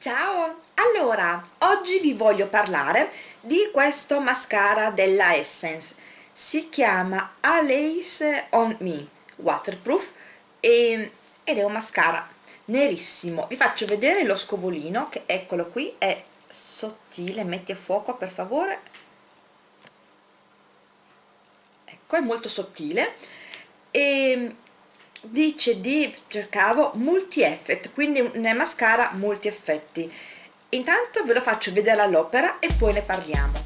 Ciao! Allora, oggi vi voglio parlare di questo mascara della Essence. Si chiama Alace on Me Waterproof e, ed è un mascara nerissimo. Vi faccio vedere lo scovolino che eccolo qui è sottile, metti a fuoco per favore. Ecco è molto sottile. E dice di cercavo multi effect quindi nel mascara multi effetti intanto ve lo faccio vedere all'opera e poi ne parliamo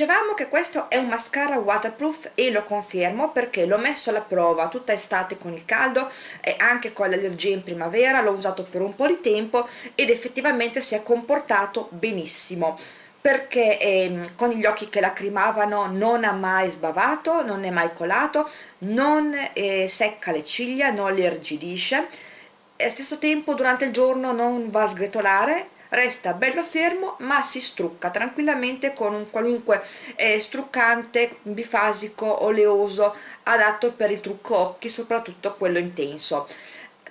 dicevamo che questo è un mascara waterproof e lo confermo perché l'ho messo alla prova tutta estate con il caldo e anche con l'allergia in primavera l'ho usato per un po' di tempo ed effettivamente si è comportato benissimo. Perché eh, con gli occhi che lacrimavano non ha mai sbavato, non è mai colato, non eh, secca le ciglia, non le irrigidisce. E allo stesso tempo durante il giorno non va a sgretolare resta bello fermo ma si strucca tranquillamente con un qualunque eh, struccante bifasico oleoso adatto per il trucco occhi soprattutto quello intenso.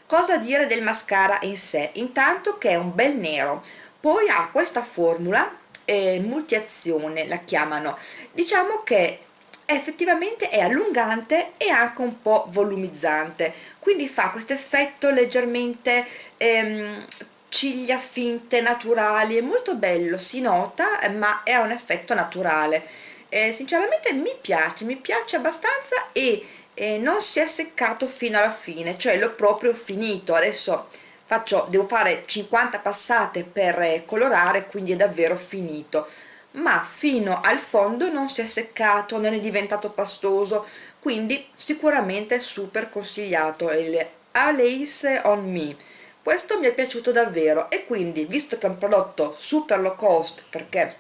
Cosa dire del mascara in sé? Intanto che è un bel nero. Poi ha questa formula eh, multiazione la chiamano. Diciamo che effettivamente è allungante e anche un po' volumizzante. Quindi fa questo effetto leggermente ehm, ciglia finte, naturali, è molto bello, si nota eh, ma è un effetto naturale. Eh, sinceramente mi piace, mi piace abbastanza e eh, non si è seccato fino alla fine, cioè l'ho proprio finito, adesso faccio, devo fare 50 passate per eh, colorare quindi è davvero finito. Ma fino al fondo non si è seccato, non è diventato pastoso quindi sicuramente super consigliato. Il Alace on Me questo mi è piaciuto davvero e quindi visto che è un prodotto super low cost perché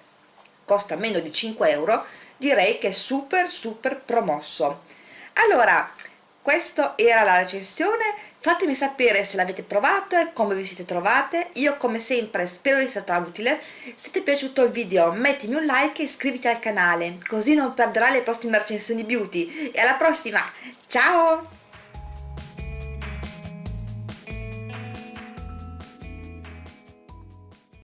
costa meno di 5 euro direi che è super super promosso. Allora questa era la recensione. Fatemi sapere se l'avete provato e come vi siete trovate. Io come sempre spero di essere stata utile. Se ti è piaciuto il video mettimi un like e iscriviti al canale così non perderai le prossime recensioni beauty. E alla prossima! Ciao